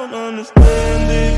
I don't understand it.